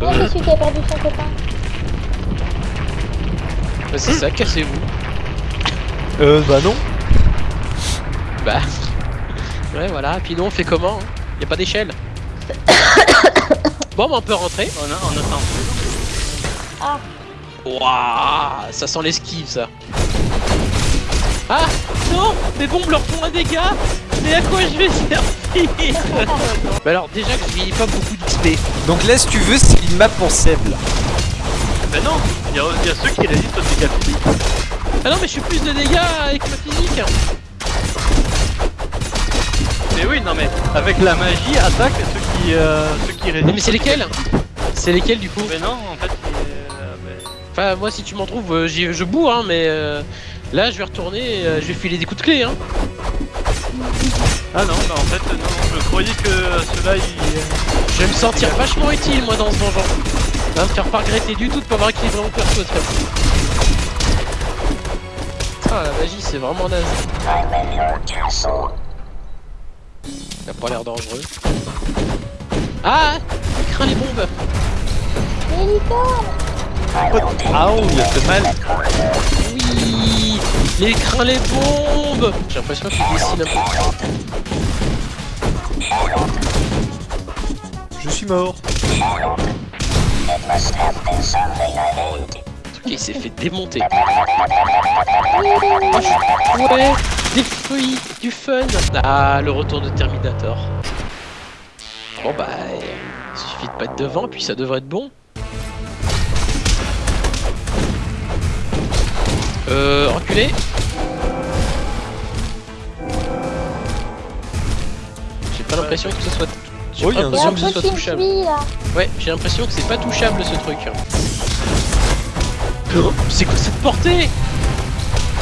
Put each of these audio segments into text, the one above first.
Non, suis qui a perdu son copain. Bah, c'est ça, cassez-vous. Euh, bah non. Bah. Ouais, voilà. Et puis nous, on fait comment hein? Y a pas d'échelle. bon, bah, on peut rentrer. On a, on a un Ah, Waouh, ça sent l'esquive, ça. Ah non Mes bombes leur font un dégât Mais à quoi je vais servir Bah alors, déjà que je pas beaucoup d'XP. Donc là, si tu veux, c'est une map pour Seb là. Mais non, il y, a il y a ceux qui résistent aux dégâts physiques. Ah non, mais je suis plus de dégâts avec ma physique. Mais oui, non mais avec la magie, attaque ceux qui, euh, ceux qui résistent. Non, mais c'est lesquels C'est lesquels du coup Mais non, en fait, euh, mais- Enfin, moi, si tu m'en trouves, euh, j'y- je bourre, hein, mais euh, là, je vais retourner, euh, je vais filer des coups de clé, hein. Ah non, bah en fait, non, non, je croyais que ceux-là, ils... Je vais me sentir vachement utile, moi, dans ce donjon. Va me faire pas regretter du tout de pas avoir équilibré mon perso. Ah, la magie, c'est vraiment naze. Ça a pas l'air dangereux. Ah Il craint les bombes Ah, oh, il a fait mal. Il craint les bombes J'ai l'impression qu'il dessine un peu. Je suis mort. Ok, il s'est fait démonter. Ah, je- Ouais, des fruits, du fun. Ah, le retour de Terminator. Bon bah, il suffit de pas être devant, puis ça devrait être bon. Euh, reculer. L'impression que ce soit. J'ai Oh, a l'impression que ce soit touchable. Ouais, j'ai l'impression que c'est pas touchable ce truc. Oh, C'est quoi cette portée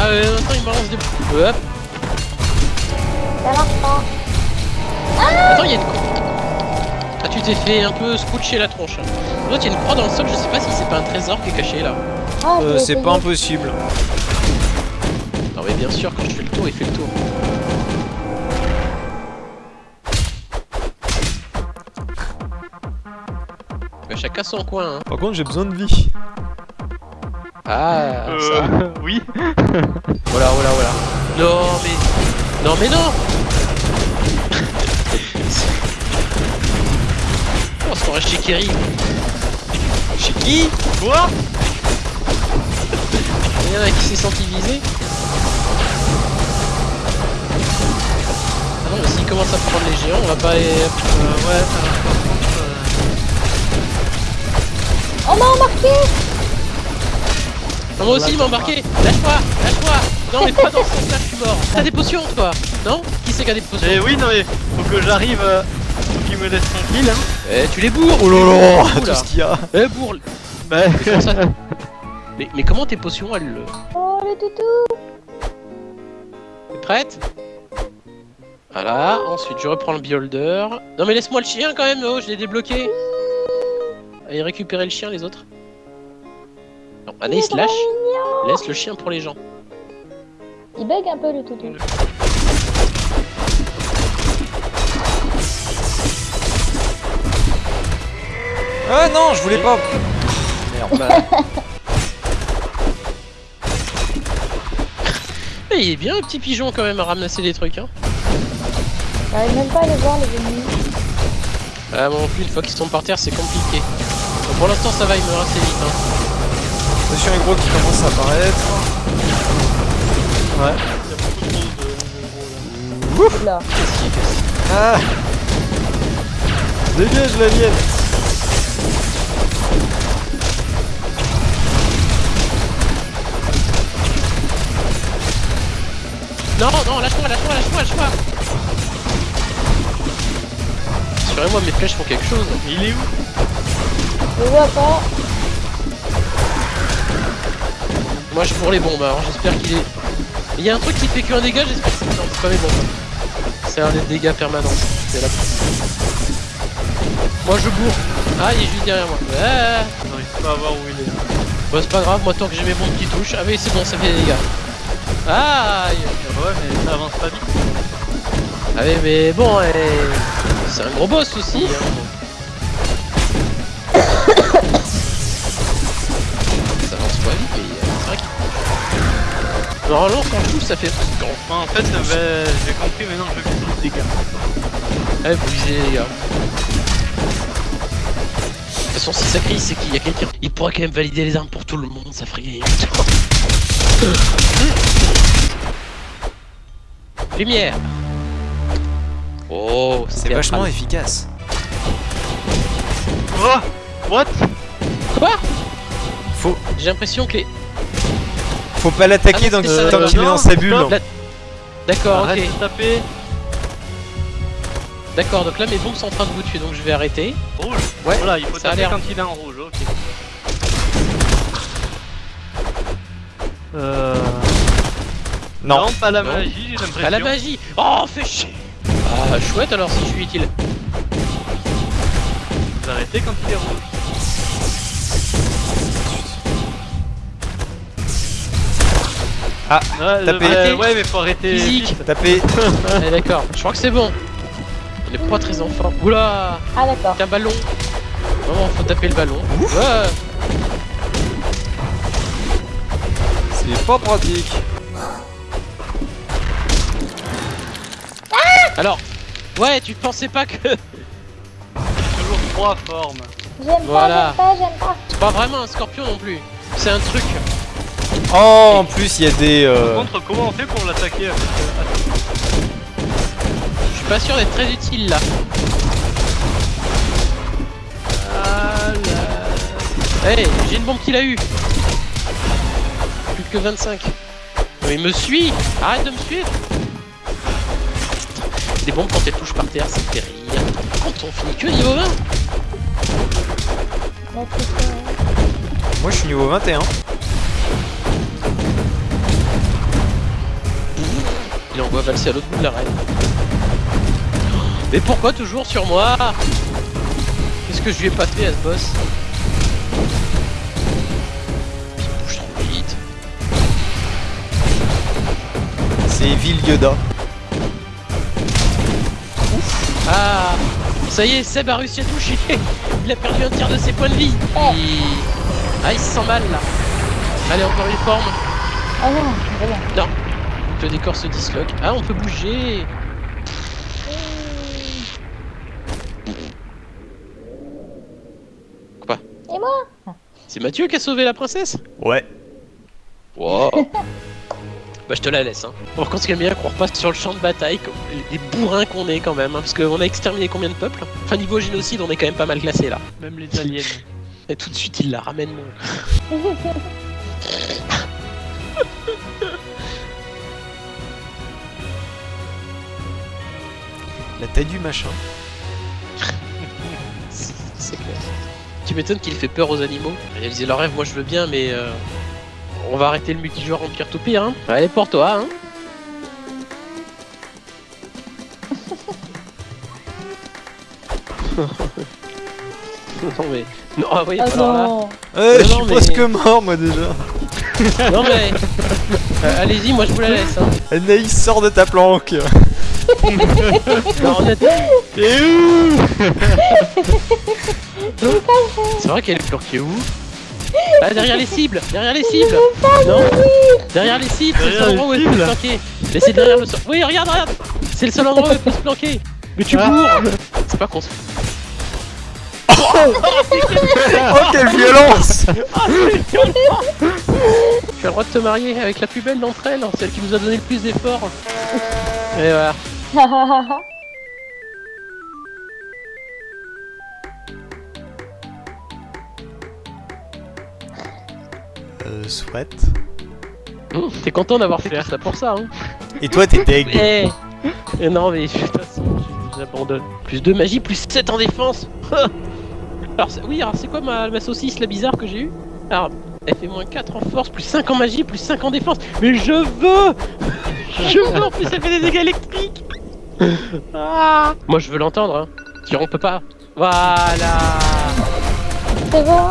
Ah euh, attends, il me balance des... Hop Ça marche pas. Attends, il y a une croix. Ah, tu t'es fait un peu scotcher la tronche. L'autre, il y a une croix dans le sol, je sais pas si c'est pas un trésor qui est caché là. Ah, Euh, c'est pas impossible. Non mais bien sûr, quand je fais le tour, il fait le tour. Chacun son coin, hein. Par contre, j'ai besoin de vie. Ah, ça. Euh, oui. Voilà, voilà, voilà. Non, mais... Non, mais non On se croirait chez Kerry. Chez qui? Quoi? Il y en a qui s'est senti visé. Ah non, mais s'il commence à prendre les géants, on va pas... euh, Ouais, ça va, euh, On m'a embarqué. Moi aussi, il m'a embarqué. Lâche-moi Lâche-moi. Non, mais pas dans ce sens-là, je suis mort. T'as des potions, toi Non Qui c'est qui a des potions Eh oui, non mais faut que j'arrive, euh, faut qu'il me laisse tranquille, hein. Eh, tu les bourres Oh là là, Oula. tout ce qu'il y a. Eh, bourre. Bah, Comment ça mais, mais comment tes potions, elles... le- Oh le toutou T'es prête? Voilà, ensuite je reprends le beholder. Non mais laisse-moi le chien quand même, oh, je l'ai débloqué Allez récupérer le chien les autres. Non, Anaïs lâche, laisse le chien pour les gens. Il bug un peu le toutou. Ah non, je voulais pas. Merde. Il est bien un petit pigeon quand même à ramasser des trucs hein. J'arrive même pas à les voir les ennemis. Ah bon plus une fois qu'ils sont par terre c'est compliqué. Bon, pour l'instant ça va, il meurt assez vite hein. Attention les gros qui commencent à apparaître. ouais. Là. Qu'est-ce qu'il fait Ah Dégage la mienne Non, non, lâche-moi, lâche-moi, lâche-moi, lâche-moi Assurez-moi mes flèches font quelque chose. Il est où? Je vois pas. Moi je pour les bombes alors j'espère qu'il est... Il y a un truc qui fait qu'un dégât, j'espère que c'est non, c'est pas mes bombes. C'est un des dégâts permanents. C'est là. Moi je bourre. Ah il est juste derrière moi. Ah, J'arrive pas à voir où il est. Bon c'est pas grave, moi tant que j'ai mes bombes qui touchent. Ah oui c'est bon, ça fait des dégâts. Aïe Ah ouais, mais ça avance pas vite. Ah oui mais bon, eh, c'est un gros boss aussi. hein. Normalement, quand je touche, ça fait. Moi, en fait, bah, j'ai compris, maintenant je vise les dégâts. Ouais, vous visez les gars. De toute façon, si ça crie, c'est qu'il y a quelqu'un. Il pourrait quand même valider les armes pour tout le monde, ça ferait gagner. Lumière Oh, C'est vachement efficace. Oh What? Quoi? Faut, J'ai l'impression que les. Faut pas l'attaquer Ah tant qu'il est dans sa bulle. D'accord, ok. D'accord, donc là mes bombes sont en train de vous tuer, donc je vais arrêter. Rouge Ouais, Voilà, il faut ça a taper l'air. quand il est en rouge, ok. Euh... Non. pas la Non. magie, j'ai l'impression. À la magie Oh, fais chier Ah, chouette alors si je suis utile. Vous arrêtez quand il est rouge. Ah, Ouais, tapez. euh, ouais, mais faut arrêter. Physique Taper. Allez, d'accord, je crois que c'est bon. On est pas très en forme. Oula Ah d'accord. Qu'un ballon Vraiment, faut taper le ballon. Ouais C'est pas pratique. Alors, ouais, tu pensais pas que. Toujours trois formes. J'aime Voilà. pas, j'aime pas, j'aime pas. C'est pas vraiment un scorpion non plus. C'est un truc. Oh, en plus, il y a des. Par euh, contre, comment on fait pour l'attaquer Je suis pas sûr d'être très utile là. Ah là. Hey, j'ai une bombe qu'il a eu. Plus que 25. Mais il me suit Arrête de me suivre Des bombes quand elles touchent par terre, fait rire. Quand on finit que niveau 20 Mais putain. Moi, je suis niveau 21. Il envoie valser à l'autre bout de l'arène. Mais pourquoi toujours sur moi? Qu'est-ce que je lui ai pas fait à ce boss? Il bouge trop vite. C'est Evil Yoda. Ah Ça y est, Seb a réussi à toucher Il a perdu un tiers de ses points de vie Oh. Il- Ah, il se sent mal là Allez, encore une forme Oh non, bon. Le décor se disloque. Ah, on peut bouger Quoi Et moi C'est Mathieu qui a sauvé la princesse Ouais. Wow Bah je te la laisse hein. On continue bien qu'on repasse sur le champ de bataille, comme les bourrins qu'on est quand même, hein, parce qu'on a exterminé combien de peuples? Enfin niveau génocide on est quand même pas mal classé là. Même les aliens. Et tout de suite il la ramène La taille du machin. C'est c'est clair. Tu m'étonnes qu'il fait peur aux animaux. Il disait leur rêve, moi je veux bien, mais euh, on va arrêter le multijoueur Empire tout pire. Hein. Allez pour toi. Hein. non mais non ah oui Oh alors là non. Je non, suis mais- presque mort, moi déjà. non mais Euh, allez-y moi je vous la laisse hein. Anaïs, sors de ta planque. T'es où c'est vrai. Qu'elle est planquée où? Ah derrière les cibles Derrière les cibles. Non. Derrière les cibles, c'est le seul endroit où elle peut se planquer. Mais c'est derrière le sol Oui regarde regarde. C'est le seul endroit où elle peut se planquer. Mais tu Ah. cours. C'est pas con Oh, quelle violence. Tu as le droit de te marier avec la plus belle d'entre elles, celle qui nous a donné le plus d'efforts. Et voilà Euh, soit. Hum, T'es content d'avoir fait ça pour ça hein Et toi, t'es deg. Eh Eh Non mais de toute façon, j'abandonne. Plus de magie, plus 7 en défense Alors oui, alors c'est quoi ma, ma saucisse la bizarre que j'ai eue? Alors, elle fait moins 4 en force, plus 5 en magie, plus 5 en défense. Mais je veux Je veux en plus elle fait des dégâts électriques ah. Moi je veux l'entendre, hein. Si on peut pas. Voilà. C'est bon.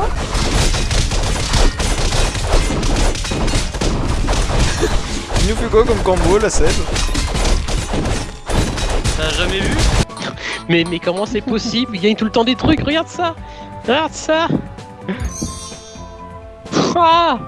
Tu nous fais quoi comme combo, la Seb T'as jamais vu mais, mais comment c'est possible? Il gagne tout le temps des trucs, regarde ça. Regarde ça. Ah